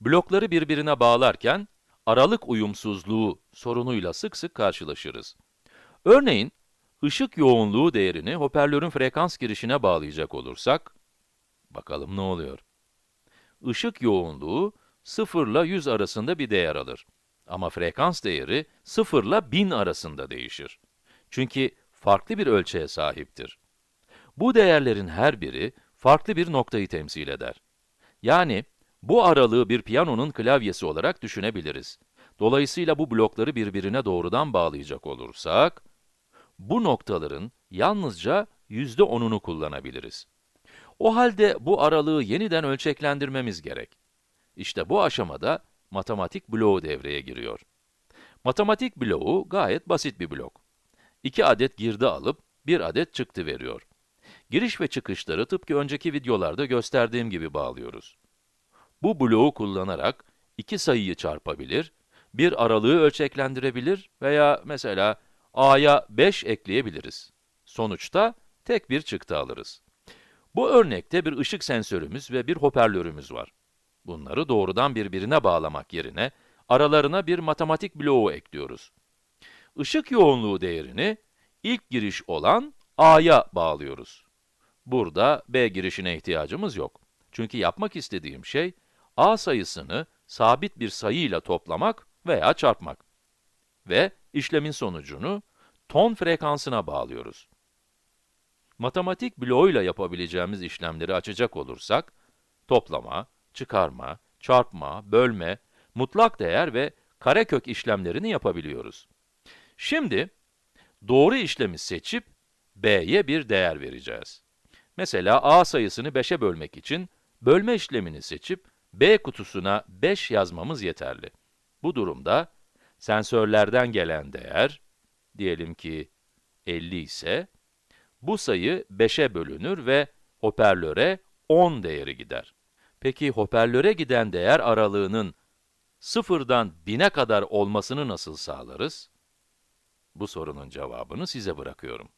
Blokları birbirine bağlarken, aralık uyumsuzluğu sorunuyla sık sık karşılaşırız. Örneğin, ışık yoğunluğu değerini hoparlörün frekans girişine bağlayacak olursak, bakalım ne oluyor? Işık yoğunluğu 0 ile 100 arasında bir değer alır. Ama frekans değeri 0 ile 1000 arasında değişir. Çünkü farklı bir ölçeğe sahiptir. Bu değerlerin her biri farklı bir noktayı temsil eder. Yani, bu aralığı bir piyanonun klavyesi olarak düşünebiliriz. Dolayısıyla bu blokları birbirine doğrudan bağlayacak olursak, bu noktaların yalnızca yüzde onunu kullanabiliriz. O halde bu aralığı yeniden ölçeklendirmemiz gerek. İşte bu aşamada matematik bloğu devreye giriyor. Matematik bloğu gayet basit bir blok. İki adet girdi alıp bir adet çıktı veriyor. Giriş ve çıkışları tıpkı önceki videolarda gösterdiğim gibi bağlıyoruz. Bu bloğu kullanarak iki sayıyı çarpabilir, bir aralığı ölçeklendirebilir veya mesela a'ya 5 ekleyebiliriz. Sonuçta tek bir çıktı alırız. Bu örnekte bir ışık sensörümüz ve bir hoparlörümüz var. Bunları doğrudan birbirine bağlamak yerine aralarına bir matematik bloğu ekliyoruz. Işık yoğunluğu değerini ilk giriş olan a'ya bağlıyoruz. Burada b girişine ihtiyacımız yok. Çünkü yapmak istediğim şey, a sayısını sabit bir sayıyla toplamak veya çarpmak. Ve işlemin sonucunu ton frekansına bağlıyoruz. Matematik bloğuyla yapabileceğimiz işlemleri açacak olursak, toplama, çıkarma, çarpma, bölme, mutlak değer ve karekök işlemlerini yapabiliyoruz. Şimdi, doğru işlemi seçip, b'ye bir değer vereceğiz. Mesela a sayısını 5'e bölmek için, bölme işlemini seçip, b kutusuna 5 yazmamız yeterli. Bu durumda, sensörlerden gelen değer, diyelim ki 50 ise, bu sayı 5'e bölünür ve hoparlöre 10 değeri gider. Peki hoparlöre giden değer aralığının 0'dan 1000'e kadar olmasını nasıl sağlarız? Bu sorunun cevabını size bırakıyorum.